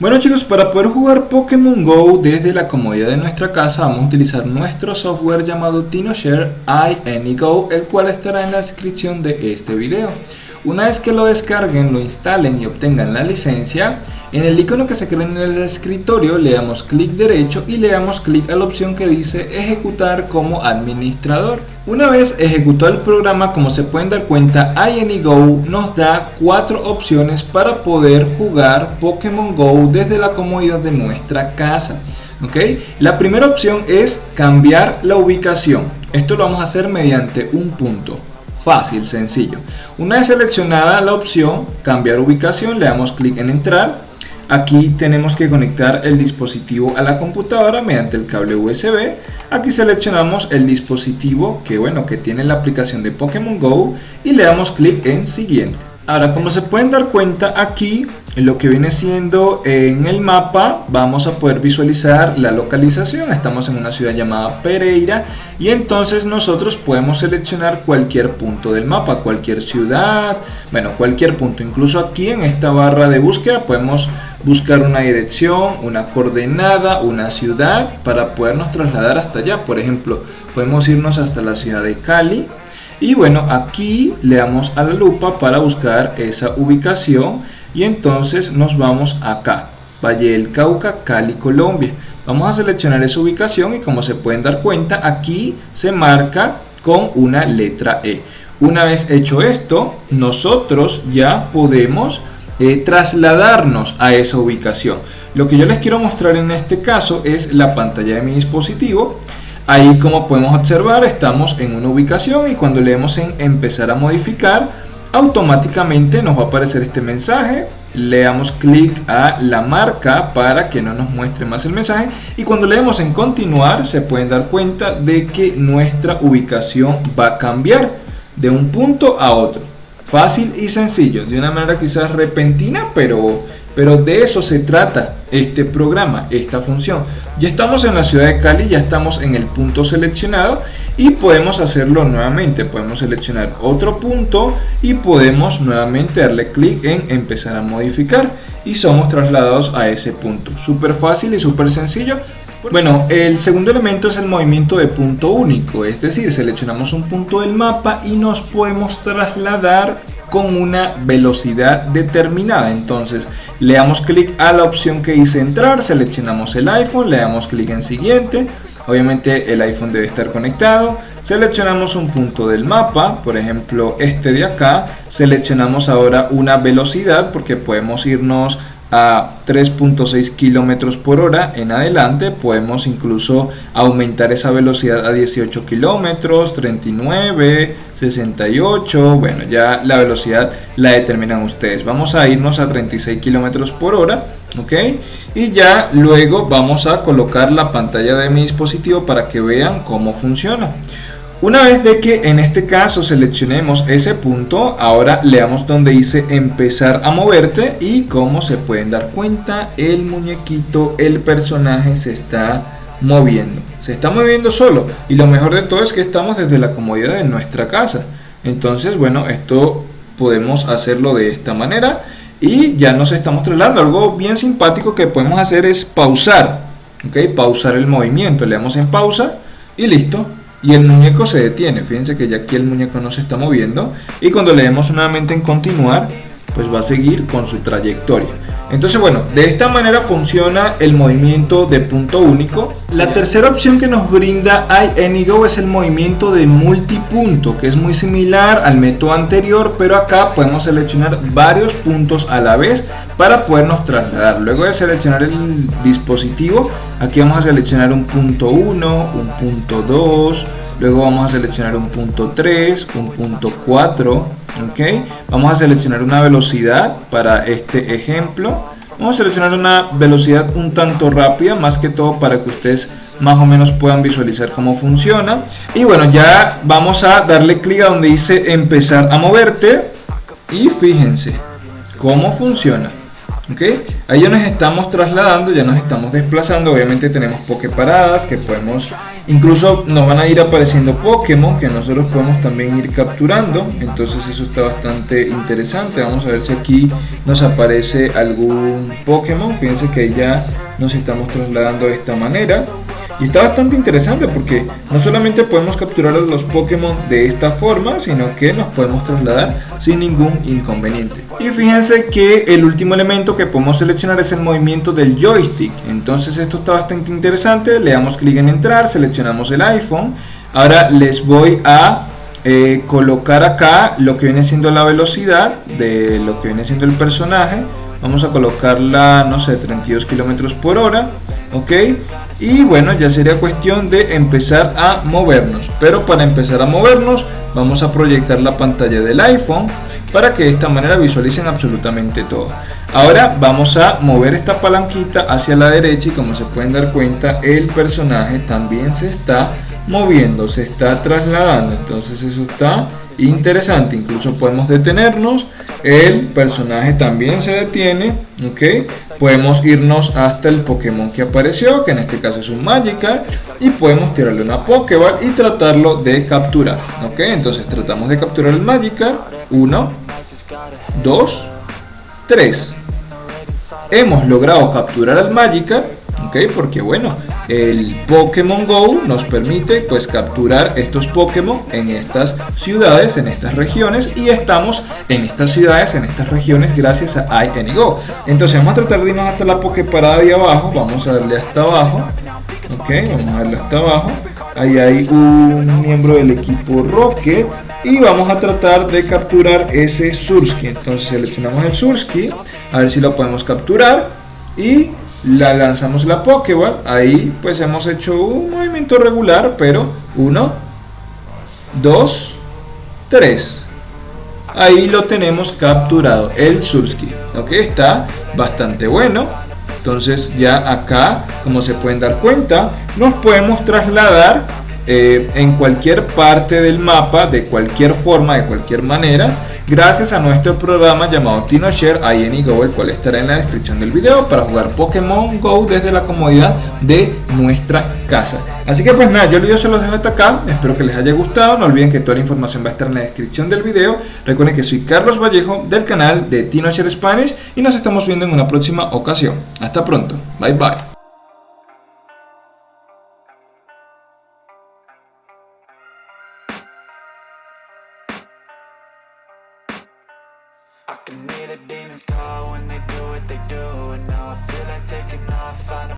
Bueno chicos, para poder jugar Pokémon GO desde la comodidad de nuestra casa vamos a utilizar nuestro software llamado TinoShare iAnyGo, el cual estará en la descripción de este video. Una vez que lo descarguen, lo instalen y obtengan la licencia, en el icono que se crea en el escritorio le damos clic derecho y le damos clic a la opción que dice ejecutar como administrador. Una vez ejecutado el programa, como se pueden dar cuenta, iAnyGo nos da cuatro opciones para poder jugar Pokémon GO desde la comodidad de nuestra casa. La primera opción es cambiar la ubicación. Esto lo vamos a hacer mediante un punto. Fácil, sencillo. Una vez seleccionada la opción cambiar ubicación, le damos clic en entrar. Aquí tenemos que conectar el dispositivo a la computadora mediante el cable USB. Aquí seleccionamos el dispositivo que, bueno, que tiene la aplicación de Pokémon GO y le damos clic en siguiente. Ahora, como se pueden dar cuenta aquí, en lo que viene siendo en el mapa, vamos a poder visualizar la localización. Estamos en una ciudad llamada Pereira y entonces nosotros podemos seleccionar cualquier punto del mapa, cualquier ciudad, bueno, cualquier punto. Incluso aquí en esta barra de búsqueda podemos buscar una dirección, una coordenada, una ciudad para podernos trasladar hasta allá. Por ejemplo, podemos irnos hasta la ciudad de Cali y bueno, aquí le damos a la lupa para buscar esa ubicación y entonces nos vamos acá, Valle del Cauca, Cali, Colombia. Vamos a seleccionar esa ubicación y como se pueden dar cuenta, aquí se marca con una letra E. Una vez hecho esto, nosotros ya podemos eh, trasladarnos a esa ubicación. Lo que yo les quiero mostrar en este caso es la pantalla de mi dispositivo Ahí como podemos observar estamos en una ubicación y cuando leemos en empezar a modificar automáticamente nos va a aparecer este mensaje. Le damos clic a la marca para que no nos muestre más el mensaje. Y cuando leemos en continuar se pueden dar cuenta de que nuestra ubicación va a cambiar de un punto a otro. Fácil y sencillo de una manera quizás repentina pero pero de eso se trata este programa, esta función. Ya estamos en la ciudad de Cali, ya estamos en el punto seleccionado y podemos hacerlo nuevamente. Podemos seleccionar otro punto y podemos nuevamente darle clic en empezar a modificar y somos trasladados a ese punto. Súper fácil y súper sencillo. Bueno, el segundo elemento es el movimiento de punto único, es decir, seleccionamos un punto del mapa y nos podemos trasladar con una velocidad determinada. Entonces le damos clic a la opción que dice entrar, seleccionamos el iPhone, le damos clic en siguiente. Obviamente el iPhone debe estar conectado. Seleccionamos un punto del mapa, por ejemplo este de acá. Seleccionamos ahora una velocidad porque podemos irnos a 3.6 kilómetros por hora. En adelante podemos incluso aumentar esa velocidad a 18 kilómetros 39 68 bueno ya la velocidad la determinan ustedes. Vamos a irnos a 36 kilómetros por hora ok y ya luego vamos a colocar la pantalla de mi dispositivo para que vean cómo funciona una vez de que en este caso seleccionemos ese punto, ahora leamos donde dice empezar a moverte y como se pueden dar cuenta, el muñequito, el personaje se está moviendo. Se está moviendo solo y lo mejor de todo es que estamos desde la comodidad de nuestra casa. Entonces, bueno, esto podemos hacerlo de esta manera y ya nos estamos trasladando. Algo bien simpático que podemos hacer es pausar, ¿ok? Pausar el movimiento. Le damos en pausa y listo y el muñeco se detiene. Fíjense que ya aquí el muñeco no se está moviendo y cuando le demos nuevamente en continuar, pues va a seguir con su trayectoria. Entonces bueno, de esta manera funciona el movimiento de punto único. La tercera opción que nos brinda iAnyGo es el movimiento de multipunto, que es muy similar al método anterior, pero acá podemos seleccionar varios puntos a la vez para podernos trasladar. Luego de seleccionar el dispositivo, aquí vamos a seleccionar un punto 1, un punto 2, luego vamos a seleccionar un punto 3, un punto 4, ok vamos a seleccionar una velocidad para este ejemplo. Vamos a seleccionar una velocidad un tanto rápida más que todo para que ustedes más o menos puedan visualizar cómo funciona. Y bueno ya vamos a darle clic a donde dice empezar a moverte. Y fíjense cómo funciona ¿ok? Ahí ya nos estamos trasladando, ya nos estamos desplazando, obviamente tenemos paradas que podemos, incluso nos van a ir apareciendo Pokémon que nosotros podemos también ir capturando, entonces eso está bastante interesante, vamos a ver si aquí nos aparece algún Pokémon, fíjense que ya nos estamos trasladando de esta manera, y está bastante interesante porque no solamente podemos capturar a los Pokémon de esta forma, sino que nos podemos trasladar sin ningún inconveniente. Y fíjense que el último elemento que podemos seleccionar es el movimiento del joystick. Entonces esto está bastante interesante. Le damos clic en entrar, seleccionamos el iPhone. Ahora les voy a eh, colocar acá lo que viene siendo la velocidad de lo que viene siendo el personaje. Vamos a colocarla, no sé, 32 kilómetros por hora. ¿Ok? y bueno ya sería cuestión de empezar a movernos pero para empezar a movernos vamos a proyectar la pantalla del iPhone para que de esta manera visualicen absolutamente todo ahora vamos a mover esta palanquita hacia la derecha y como se pueden dar cuenta el personaje también se está moviendo se está trasladando. Entonces eso está interesante. Incluso podemos detenernos. El personaje también se detiene ok podemos irnos hasta el Pokémon que apareció que en este caso es un Magikarp y podemos tirarle una Pokéball y tratarlo de capturar ok entonces tratamos de capturar el Magikarp. 1 2 3 hemos logrado capturar al Magikarp ok porque bueno el Pokémon Go nos permite pues capturar estos Pokémon en estas ciudades, en estas regiones y estamos en estas ciudades, en estas regiones gracias a iAnyGo. Entonces vamos a tratar de irnos hasta la Poképarada de abajo, vamos a darle hasta abajo, ok, vamos a darle hasta abajo, ahí hay un miembro del equipo Rocket y vamos a tratar de capturar ese Surski, entonces seleccionamos el Surski, a ver si lo podemos capturar. Y la lanzamos la Pokéball, ahí pues hemos hecho un movimiento regular, pero 1, 2, 3. Ahí lo tenemos capturado, el Surski, ok, está bastante bueno. Entonces ya acá, como se pueden dar cuenta, nos podemos trasladar eh, en cualquier parte del mapa, de cualquier forma, de cualquier manera, gracias a nuestro programa llamado TinoShare Go, el cual estará en la descripción del video para jugar Pokémon Go desde la comodidad de nuestra casa. Así que pues nada, yo el video se los dejo hasta acá, espero que les haya gustado, no olviden que toda la información va a estar en la descripción del video, recuerden que soy Carlos Vallejo del canal de TinoShare Spanish y nos estamos viendo en una próxima ocasión. Hasta pronto, bye bye. Can hear the demons call when they do what they do And now I feel like taking off,